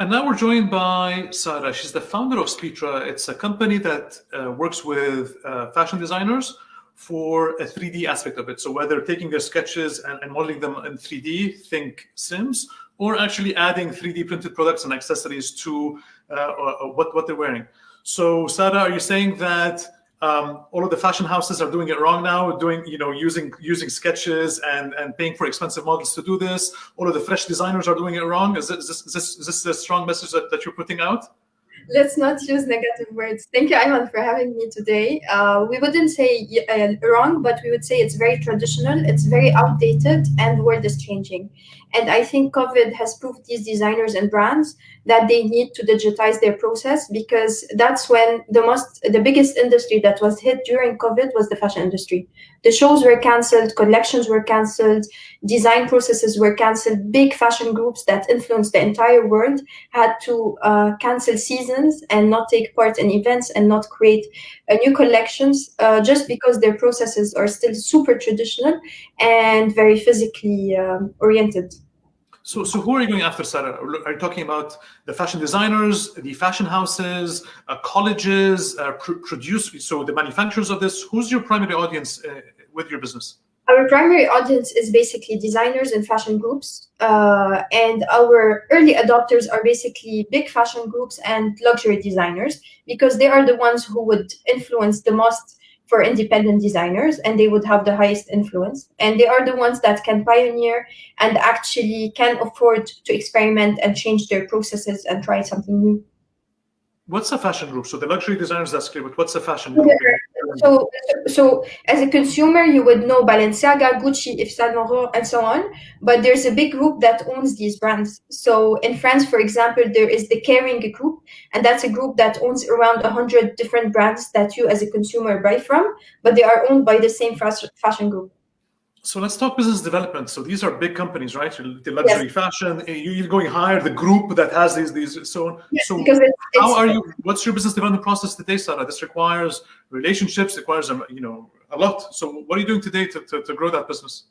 And now we're joined by Sarah. She's the founder of Speetra. It's a company that uh, works with uh, fashion designers for a 3D aspect of it. So whether taking their sketches and, and, modeling them in 3D, think Sims, or actually adding 3D printed products and accessories to uh, uh, what, what they're wearing. So Sarah, are you saying that um, all of the fashion houses are doing it wrong now, doing you know using using sketches and and paying for expensive models to do this. All of the fresh designers are doing it wrong. Is this is this, is this a strong message that, that you're putting out? Let's not use negative words. Thank you, Ayman, for having me today. Uh, we wouldn't say uh, wrong, but we would say it's very traditional, it's very outdated, and the world is changing. And I think COVID has proved these designers and brands that they need to digitize their process because that's when the most, the biggest industry that was hit during COVID was the fashion industry. The shows were canceled, collections were canceled, design processes were canceled. Big fashion groups that influenced the entire world had to uh, cancel seasons and not take part in events and not create uh, new collections uh, just because their processes are still super traditional and very physically um, oriented. So, so who are you going after, Sarah? Are you talking about the fashion designers, the fashion houses, uh, colleges, uh, pr produce, so the manufacturers of this? Who's your primary audience uh, with your business? Our primary audience is basically designers and fashion groups. Uh, and our early adopters are basically big fashion groups and luxury designers because they are the ones who would influence the most for independent designers and they would have the highest influence. And they are the ones that can pioneer and actually can afford to experiment and change their processes and try something new. What's a fashion group? So the luxury designers that's clear but what's a fashion group so so as a consumer you would know balenciaga gucci Yves Saint Laurent and so on. But there's a big group that owns these brands. So in france for example there is the Kering group and that's a group that owns around 100 different brands that you as a consumer buy from but they are owned by the same fashion group so let's talk business development. So these are big companies, right? The luxury yes. fashion. Eh, you're going higher. The group that has these these so on. Yes, so it's, how it's, are you? What's your business development process today, Sarah? This requires relationships. Requires um, you know a lot. So what are you doing today to, to, to grow that business?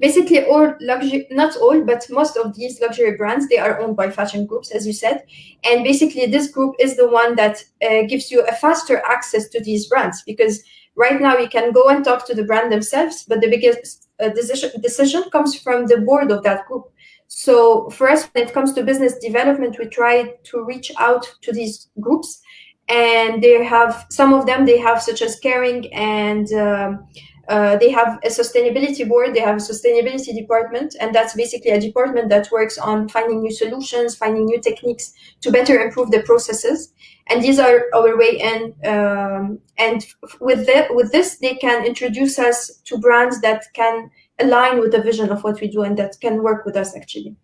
Basically, all luxury, not all, but most of these luxury brands, they are owned by fashion groups, as you said. And basically, this group is the one that uh, gives you a faster access to these brands because Right now, you can go and talk to the brand themselves, but the biggest uh, decision, decision comes from the board of that group. So for us, when it comes to business development, we try to reach out to these groups and they have some of them they have such as Kering and um, uh, they have a sustainability board, they have a sustainability department, and that's basically a department that works on finding new solutions, finding new techniques to better improve the processes. And these are our way in. Um, and with, the, with this, they can introduce us to brands that can align with the vision of what we do and that can work with us actually.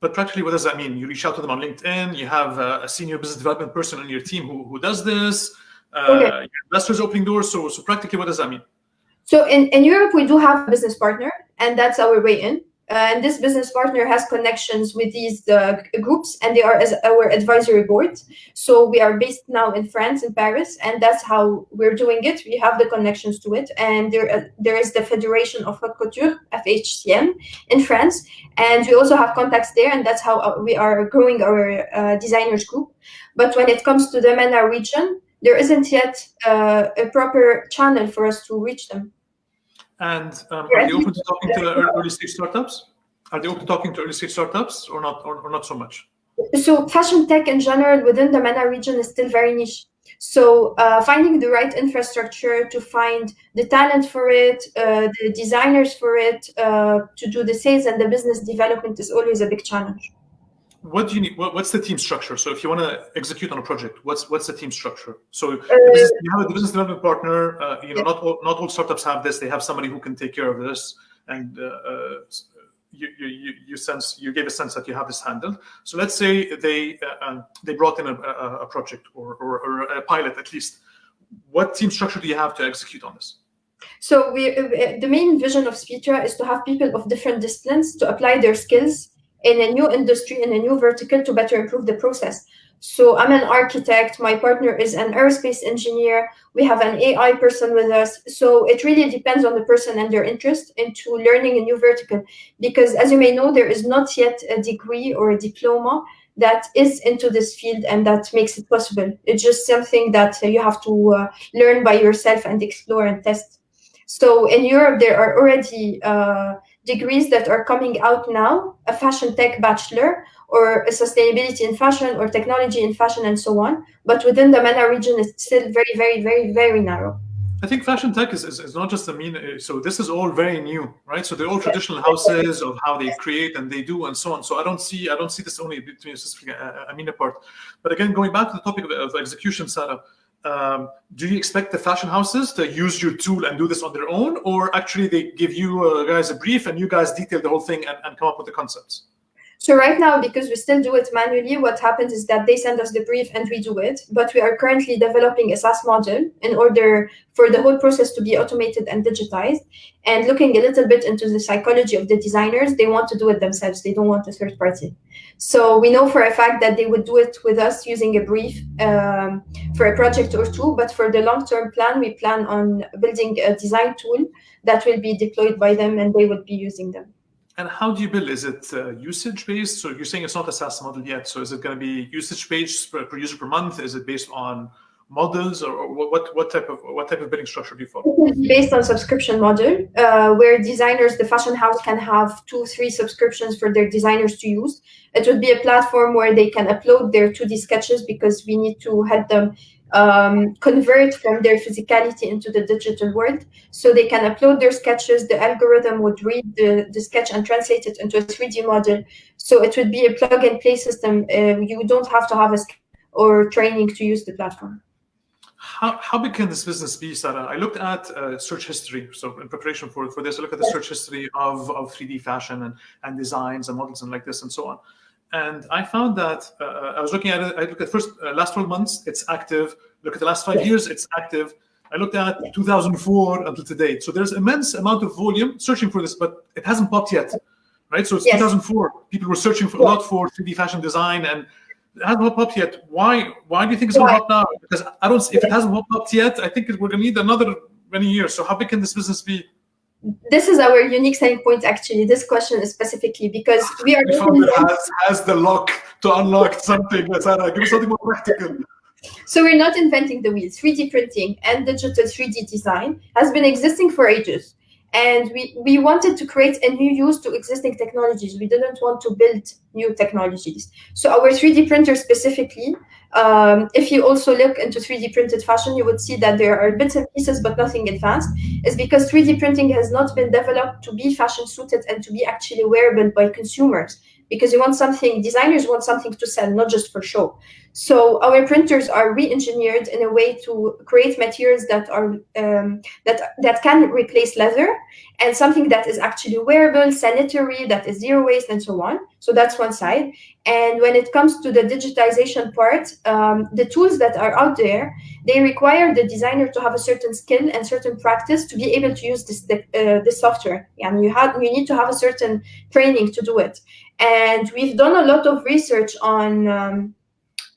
But practically, what does that mean? You reach out to them on LinkedIn, you have a, senior business development person on your team who, who does this, uh, okay. investors opening doors. So, so practically, what does that mean? So in, in Europe, we do have a business partner, and that's our way in. And this business partner has connections with these uh, groups, and they are as our advisory board. So we are based now in France, in Paris, and that's how we're doing it. We have the connections to it, and there uh, there is the Federation of Haute Couture, FHCM, in France, and we also have contacts there, and that's how uh, we are growing our uh, designers group. But when it comes to the MENA region, there isn't yet uh, a proper channel for us to reach them. And um, are they open to talking to early stage startups? Are they open to talking to early stage startups or not, or, or not so much? So fashion tech in general within the MENA region is still very niche. So uh, finding the right infrastructure to find the talent for it, uh, the designers for it, uh, to do the sales and the business development is always a big challenge what do you need? What, what's the team structure? So if you want to execute on a project, what's what's the team structure? So uh, business, you have a business development partner. Uh, you know, yeah. not all, not all startups have this. They have somebody who can take care of this, and uh, uh you, you you sense you gave a sense that you have this handled. So let's say they uh, um, they brought in a, a, a project or, or, or a pilot at least. What team structure do you have to execute on this? So we, uh, the main vision of Speetra is to have people of different disciplines to apply their skills in a new industry, in a new vertical to better improve the process. So I'm an architect, my partner is an aerospace engineer, we have an AI person with us. So it really depends on the person and their interest into learning a new vertical. Because as you may know, there is not yet a degree or a diploma that is into this field and that makes it possible. It's just something that you have to uh, learn by yourself and explore and test. So in Europe, there are already uh, degrees that are coming out now, a fashion tech bachelor or a sustainability in fashion or technology in fashion and so on. But within the MENA region, it's still very, very, very, very narrow. I think fashion tech is, is, is, not just a mean, so this is all very new, right? So they're all traditional houses of how they create and they do and so on. So I don't see, I don't see this only between specific uh, Amina part. But again, going back to the topic of, of execution, Sarah, um, do you expect the fashion houses to use your tool and do this on their own? Or actually they give you uh, guys a brief and you guys detail the whole thing and, and come up with the concepts? So right now, because we still do it manually, what happens is that they send us the brief and we do it. But we are currently developing a SaaS model in order for the whole process to be automated and digitized. And looking a little bit into the psychology of the designers, they want to do it themselves. They don't want a third party. So we know for a fact that they would do it with us using a brief um, for a project or two. But for the long-term plan, we plan on building a design tool that will be deployed by them and they would be using them. And how do you build? Is it uh, usage based? So you're saying it's not a SaaS model yet. So is it going to be usage based per, per user per month? Is it based on models, or, or what what type of what type of billing structure do you follow? Based on subscription model, uh, where designers, the fashion house can have two, three subscriptions for their designers to use. It would be a platform where they can upload their 2D sketches because we need to help them um, convert from their physicality into the digital world. So they can upload their sketches, the algorithm would read the, the sketch and translate it into a 3D model. So it would be a plug and play system. Uh, you don't have to have a or training to use the platform. How, how big can this business be, Sarah? I looked at uh, search history. So in preparation for, for this, I looked at the search history of, of 3D fashion and, and designs and models and like this and so on. And I found that uh, I was looking at it. I looked at first uh, last 12 months, it's active. Look at the last five years, it's active. I looked at 2004 until today. So there's immense amount of volume searching for this, but it hasn't popped yet, right? So it's yes. 2004. People were searching for a lot for 3D fashion design, and it hasn't popped yet. Why? Why do you think it's going to pop now? Because I don't. If it hasn't popped yet, I think we're going to need another many years. So how big can this business be? This is our unique selling point actually this question is specifically because we are has, has the lock to unlock something Sarah, give us something more practical so we're not inventing the wheel 3d printing and digital 3d design has been existing for ages and we, we wanted to create a new use to existing technologies. We didn't want to build new technologies. So our 3D printer specifically, um, if you also look into 3D printed fashion, you would see that there are bits and pieces, but nothing advanced, is because 3D printing has not been developed to be fashion suited and to be actually wearable by consumers because you want something, designers want something to sell, not just for show. So our printers are re-engineered in a way to create materials that are um, that that can replace leather and something that is actually wearable, sanitary, that is zero waste, and so on. So that's one side. And when it comes to the digitization part, um, the tools that are out there, they require the designer to have a certain skill and certain practice to be able to use this uh, this software. And you have you need to have a certain training to do it. And we've done a lot of research on. Um,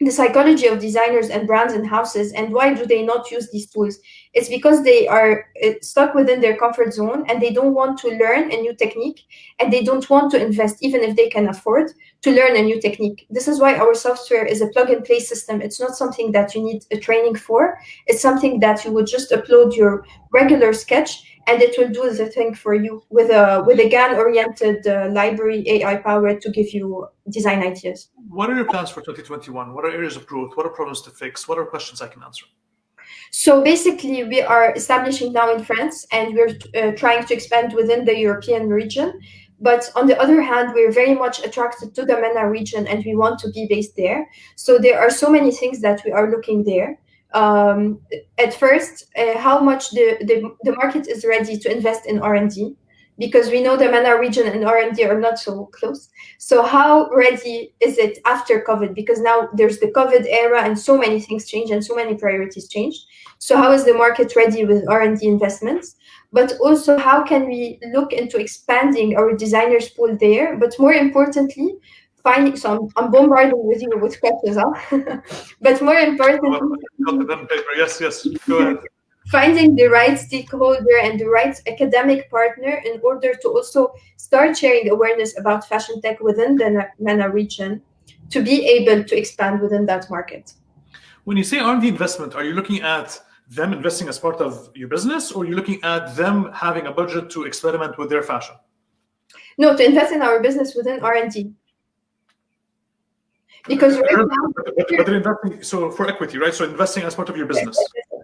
the psychology of designers and brands and houses and why do they not use these tools? It's because they are uh, stuck within their comfort zone and they don't want to learn a new technique and they don't want to invest even if they can afford to learn a new technique. This is why our software is a plug and play system. It's not something that you need a training for. It's something that you would just upload your regular sketch and it will do the thing for you with a with a GAN oriented uh, library AI powered to give you design ideas. What are your plans for 2021? What are areas of growth? What are problems to fix? What are questions I can answer? So basically, we are establishing now in France, and we're uh, trying to expand within the European region. But on the other hand, we're very much attracted to the MENA region, and we want to be based there. So there are so many things that we are looking there um, at first uh, how much the, the, the market is ready to invest in R&D because we know the MENA region and R&D are not so close. So how ready is it after COVID? Because now there's the COVID era and so many things change and so many priorities changed. So how is the market ready with R&D investments? But also how can we look into expanding our designers pool there? But more importantly, finding so I'm, I'm bombarding with you with questions, huh? but more importantly, yes, yes, go ahead. Finding the right stakeholder and the right academic partner in order to also start sharing awareness about fashion tech within the MENA region to be able to expand within that market. When you say R&D investment, are you looking at them investing as part of your business, or are you looking at them having a budget to experiment with their fashion? No, to invest in our business within R&D. Because right now, but, investing so for equity, right? So investing as part of your business.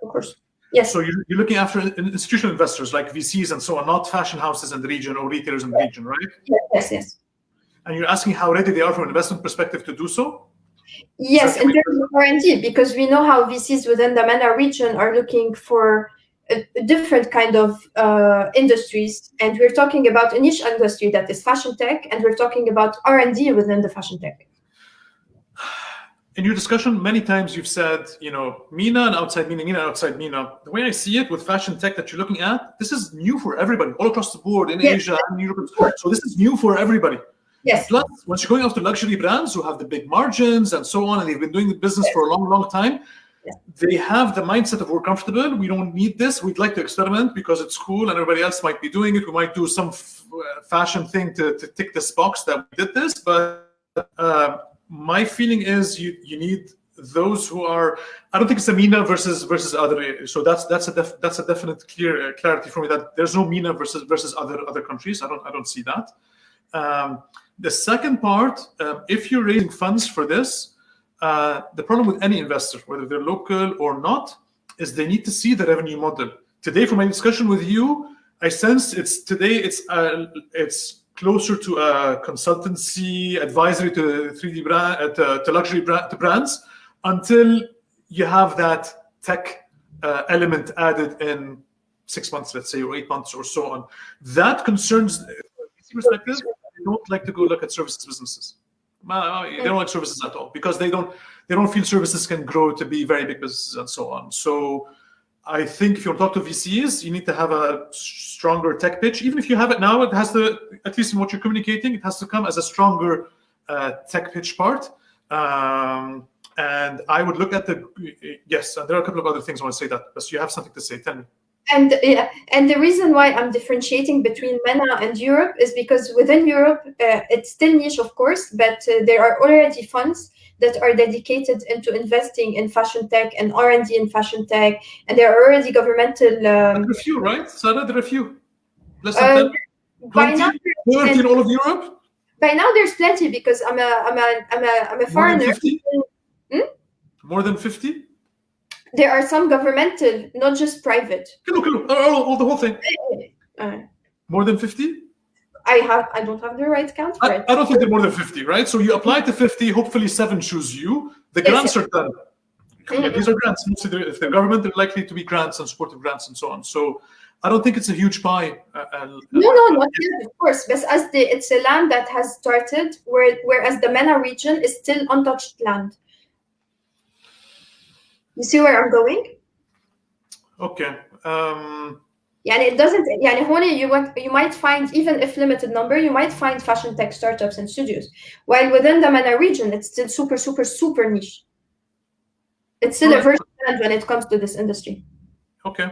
of course, yes, So you're, you're looking after institutional investors like VCs and so on, not fashion houses in the region or retailers in the region, right? yes, yes, yes. And you're asking how ready they are from an investment perspective to do so. Yes, in terms of R&D, because we know how VCs within the MENA region are looking for a, a different kind of uh, industries, and we're talking about a niche industry that is fashion tech, and we're talking about R&D within the fashion tech. In your discussion, many times you've said, you know, MENA and outside MENA, MENA and outside MENA. The way I see it with fashion tech that you're looking at, this is new for everybody, all across the board in Yes. Asia and Europe. So this is new for everybody. Yes, Plus, once you're going after luxury brands who have the big margins and so on, and they've been doing the business for a long, long time, Yeah. they have the mindset of we're comfortable. We don't need this. We'd like to experiment because it's cool, and everybody else might be doing it. We might do some f- uh, fashion thing to, to tick this box that we did this. But uh, my feeling is you you need those who are. I don't think it's a MENA versus versus other. So that's that's a def, that's a definite clear uh, clarity for me that there's no MENA versus versus other other countries. I don't I don't see that. Um, the second part, um, if you're raising funds for this, uh, the problem with any investor, whether they're local or not, is they need to see the revenue model. Today, from my discussion with you, I sense it's today it's uh, it's closer to a consultancy advisory to 3D brand uh, to, to luxury brand to brands until you have that tech uh, element added in six months, let's say, or eight months or so on. That concerns from perspective. They don't like to go look at services businesses. They don't like services at all because they don't they don't feel services can grow to be very big businesses and so on. So I think if you talk to VCs, you need to have a stronger tech pitch. Even if you have it now, it has to, at least in what you're communicating, it has to come as a stronger uh, tech pitch part. Um, and I would look at the, yes, and there are a couple of other things I want to say that, but you have something to say. Tell me. and yeah, and the reason why I'm differentiating between MENA and Europe is because within Europe, uh, it's still niche, of course, but uh, there are already funds that are dedicated into investing in fashion tech and R&D in fashion tech, and there are already governmental. Um, a few, right? Sarah, there are a few. Less than uh, 10, by 20, now, 30 in all of Europe? by now there's plenty because I'm a I'm a I'm a I'm a More than foreigner. 50? Hmm? More than 50? There are some governmental, not just private. Hello, hello. Oh, oh, oh, the whole thing. Uh, More than 50? I have I don't have the right count for I, it. I don't think they're more than 50, right? So you apply to 50, hopefully seven choose you. The Yes, grants are done. Mhm. These are grants. Mostly if they're government, they're likely to be grants and supportive grants and so on. So I don't think it's a huge pie. Uh, and- No, no, not yet, of course. But as the it's a land that has started, where, whereas the MENA region is still untouched land. You see where I'm going? Okay. Um, يعني it doesn't يعني هون you want you might find even if limited number you might find fashion tech startups and studios while within the MENA region it's still super super super niche it's still a Right. virgin land when it comes to this industry okay.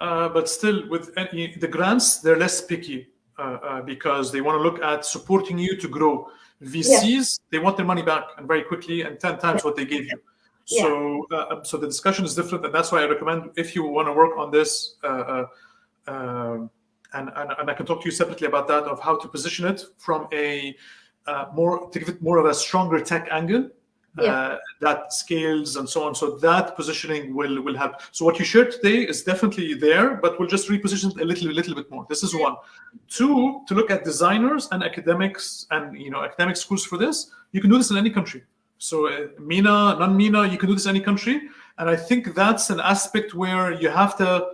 Uh, but still, with any, the grants, they're less picky uh, uh, because they want to look at supporting you to grow. VCs, they want their money back and very quickly and 10 times what they gave you. Yeah. So, uh, so the discussion is different, and that's why I recommend if you want to work on this, uh, uh, um, and, and and I can talk to you separately about that of how to position it from a uh, more to give it more of a stronger tech angle Yeah. uh, that scales and so on. So that positioning will will help. So what you shared today is definitely there, but we'll just reposition it a little a little bit more. This is one. Two, to look at designers and academics and you know academic schools for this. You can do this in any country. So uh, MENA, non-MENA, you can do this in any country. And I think that's an aspect where you have to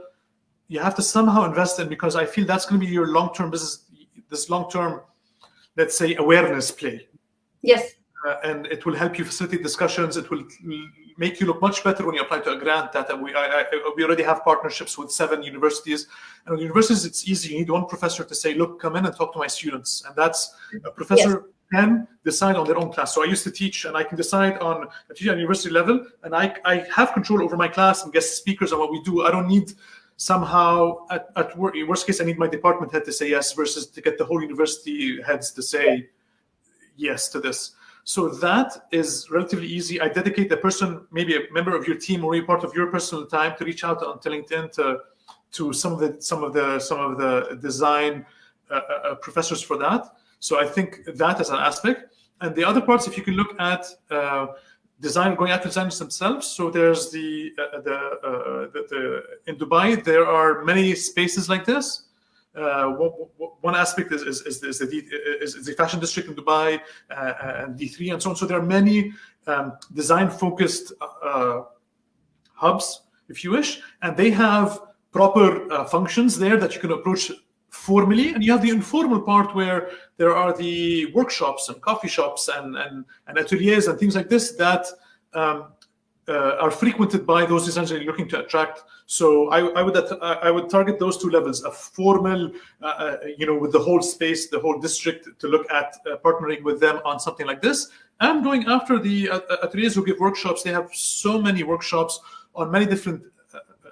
you have to somehow invest in because I feel that's going to be your long-term business, this long-term, let's say, awareness play. yes Uh, and it will help you facilitate discussions. It will make you look much better when you apply to a grant. That uh, we I, I, we already have partnerships with seven universities, and with universities it's easy. You need one professor to say, "Look, come in and talk to my students," and that's a professor can decide on their own class. So I used to teach, and I can decide on teach at university level, and I I have control over my class and guest speakers and what we do. I don't need somehow at, at wor- worst case I need my department head to say yes versus to get the whole university heads to say yes to this. So that is relatively easy. I dedicate a person, maybe a member of your team or a part of your personal time to reach out onto LinkedIn to to some of the some of the some of the design uh, uh, professors for that. So I think that is an aspect. And the other parts, if you can look at uh, design going after designers themselves. So there's the uh, the, uh, the, the in Dubai there are many spaces like this. Uh, one, aspect is is, is, is, the, is, the fashion district in Dubai uh, and D3 and so on. So there are many um, design focused uh, hubs, if you wish, and they have proper uh, functions there that you can approach formally and you have the informal part where there are the workshops and coffee shops and and, and ateliers and things like this that um, uh, are frequented by those you're looking to attract. So I, I, would I would target those two levels: a formal, uh, uh, you know, with the whole space, the whole district, to look at uh, partnering with them on something like this, and going after the uh, ateliers who give workshops. They have so many workshops on many different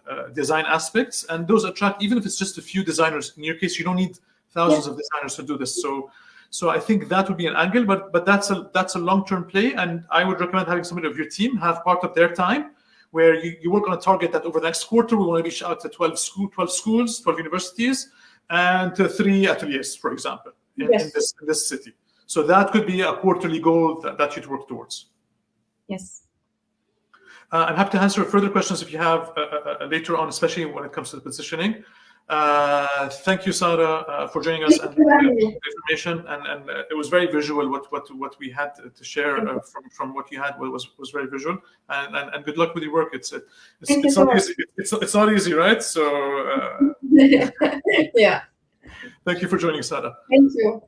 Uh, design aspects, and those attract even if it's just a few designers. In your case, you don't need thousands yeah. of designers to do this. So, so I think that would be an angle, but but that's a that's a long term play, and I would recommend having somebody of your team have part of their time where you, you work on a target that over the next quarter we want to reach out to 12 school 12 schools 12 universities and to three ateliers for example in, yes. in this in this city so that could be a quarterly goal that, that you'd work towards yes uh, I'm happy to answer further questions if you have uh, uh, uh, later on, especially when it comes to the positioning. Uh, thank you, Sarah, uh, for joining us thank and the information. And, and it was very visual what what what we had to share from from what you had was was very visual. And and, and good luck with your work. It's it's, it's not easy. It's, it's not easy, right? So yeah. Thank you for joining, Sarah. Thank you.